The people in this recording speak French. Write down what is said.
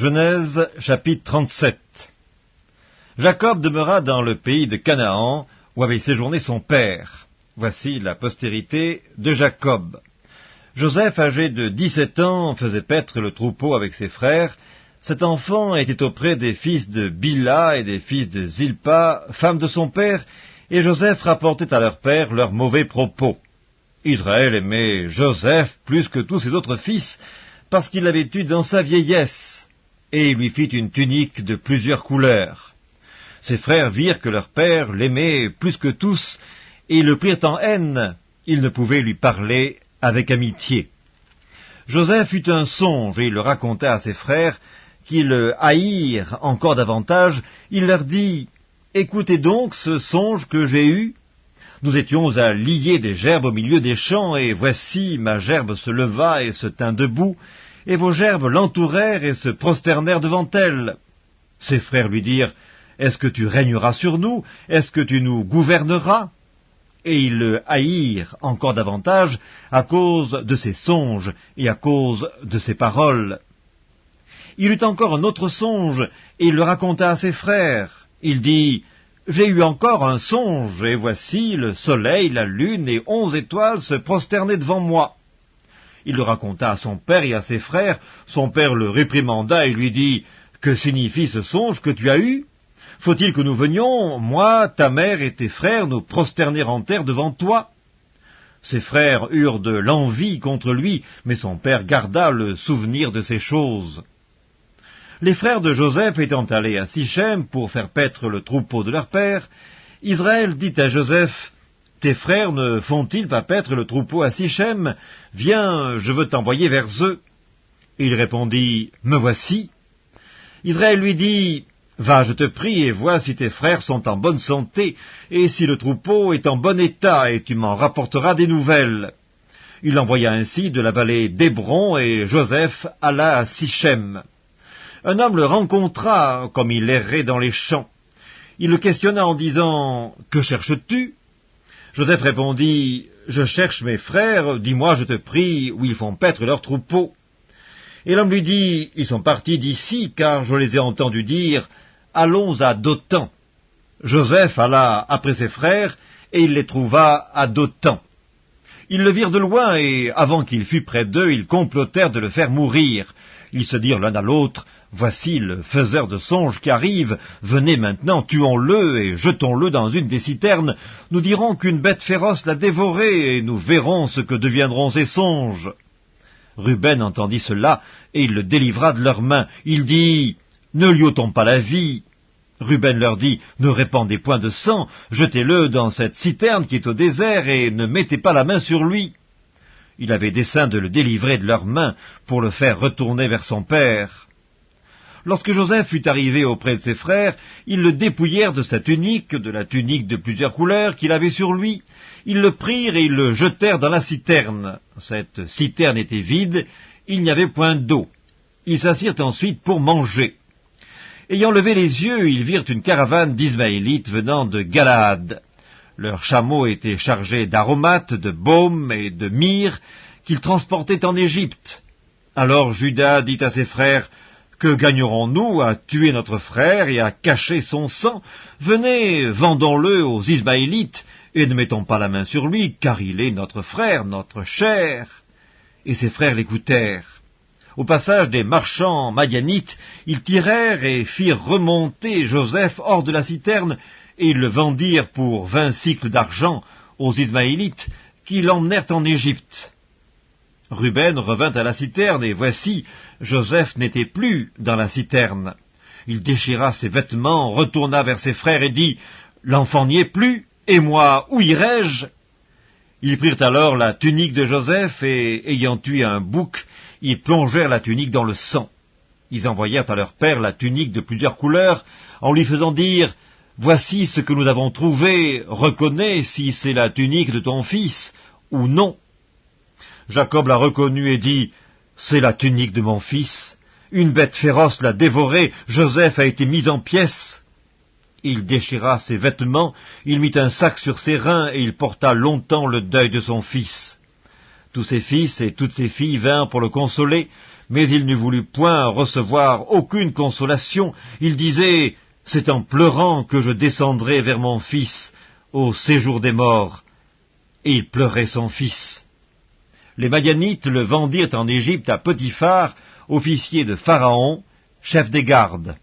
Genèse chapitre 37 Jacob demeura dans le pays de Canaan, où avait séjourné son père. Voici la postérité de Jacob. Joseph, âgé de dix-sept ans, faisait paître le troupeau avec ses frères. Cet enfant était auprès des fils de Bila et des fils de Zilpa, femme de son père, et Joseph rapportait à leur père leurs mauvais propos. Israël aimait Joseph plus que tous ses autres fils, parce qu'il l'avait eu dans sa vieillesse et lui fit une tunique de plusieurs couleurs. Ses frères virent que leur père l'aimait plus que tous, et le prirent en haine, ils ne pouvaient lui parler avec amitié. Joseph eut un songe, et il le raconta à ses frères, qui le haïrent encore davantage, il leur dit, « Écoutez donc ce songe que j'ai eu. Nous étions à lier des gerbes au milieu des champs, et voici ma gerbe se leva et se tint debout, et vos gerbes l'entourèrent et se prosternèrent devant elle. Ses frères lui dirent, Est-ce que tu régneras sur nous? Est-ce que tu nous gouverneras? Et ils le haïrent encore davantage à cause de ses songes et à cause de ses paroles. Il eut encore un autre songe, et il le raconta à ses frères. Il dit, J'ai eu encore un songe, et voici le soleil, la lune et onze étoiles se prosternaient devant moi. Il le raconta à son père et à ses frères. Son père le réprimanda et lui dit « Que signifie ce songe que tu as eu? Faut-il que nous venions, moi, ta mère et tes frères, nous prosterner en terre devant toi ?» Ses frères eurent de l'envie contre lui, mais son père garda le souvenir de ces choses. Les frères de Joseph étant allés à Sichem pour faire paître le troupeau de leur père, Israël dit à Joseph, tes frères ne font-ils pas paître le troupeau à Sichem? Viens, je veux t'envoyer vers eux. Il répondit, Me voici. Israël lui dit, Va, je te prie, et vois si tes frères sont en bonne santé, et si le troupeau est en bon état, et tu m'en rapporteras des nouvelles. Il envoya ainsi de la vallée d'Hébron, et Joseph alla à Sichem. Un homme le rencontra, comme il errait dans les champs. Il le questionna en disant, Que cherches-tu? Joseph répondit, Je cherche mes frères, dis-moi, je te prie, où ils font paître leurs troupeaux. Et l'homme lui dit, Ils sont partis d'ici, car je les ai entendus dire, Allons à Dothan. Joseph alla après ses frères, et il les trouva à Dothan. Ils le virent de loin, et avant qu'il fût près d'eux, ils complotèrent de le faire mourir. Ils se dirent l'un à l'autre, Voici le faiseur de songes qui arrive, venez maintenant, tuons-le et jetons-le dans une des citernes. Nous dirons qu'une bête féroce l'a dévoré, et nous verrons ce que deviendront ses songes. Ruben entendit cela, et il le délivra de leurs mains. Il dit, Ne lui ôtons pas la vie. Ruben leur dit, Ne répandez point de sang, jetez-le dans cette citerne qui est au désert, et ne mettez pas la main sur lui. Il avait dessein de le délivrer de leurs mains pour le faire retourner vers son père. Lorsque Joseph fut arrivé auprès de ses frères, ils le dépouillèrent de sa tunique, de la tunique de plusieurs couleurs qu'il avait sur lui. Ils le prirent et ils le jetèrent dans la citerne. Cette citerne était vide, il n'y avait point d'eau. Ils s'assirent ensuite pour manger. Ayant levé les yeux, ils virent une caravane d'Ismaélites venant de Galaad. Leurs chameaux étaient chargés d'aromates, de baumes et de myrrhe qu'ils transportaient en Égypte. Alors Judas dit à ses frères, que gagnerons-nous à tuer notre frère et à cacher son sang? Venez, vendons-le aux Ismaélites, et ne mettons pas la main sur lui, car il est notre frère, notre cher. Et ses frères l'écoutèrent. Au passage des marchands madianites, ils tirèrent et firent remonter Joseph hors de la citerne, et le vendirent pour vingt cycles d'argent aux Ismaélites, qui l'emmenèrent en Égypte. Ruben revint à la citerne, et voici, Joseph n'était plus dans la citerne. Il déchira ses vêtements, retourna vers ses frères et dit, L'enfant n'y est plus, et moi, où irai-je? Ils prirent alors la tunique de Joseph, et, ayant tué un bouc, ils plongèrent la tunique dans le sang. Ils envoyèrent à leur père la tunique de plusieurs couleurs, en lui faisant dire, Voici ce que nous avons trouvé, reconnais si c'est la tunique de ton fils, ou non. Jacob l'a reconnu et dit, C'est la tunique de mon fils. Une bête féroce l'a dévoré, Joseph a été mis en pièces. Il déchira ses vêtements, il mit un sac sur ses reins, et il porta longtemps le deuil de son fils. Tous ses fils et toutes ses filles vinrent pour le consoler, Mais il ne voulut point recevoir aucune consolation. Il disait, C'est en pleurant que je descendrai vers mon fils au séjour des morts. Et il pleurait son fils. Les Madianites le vendirent en Égypte à Potiphar, officier de Pharaon, chef des gardes.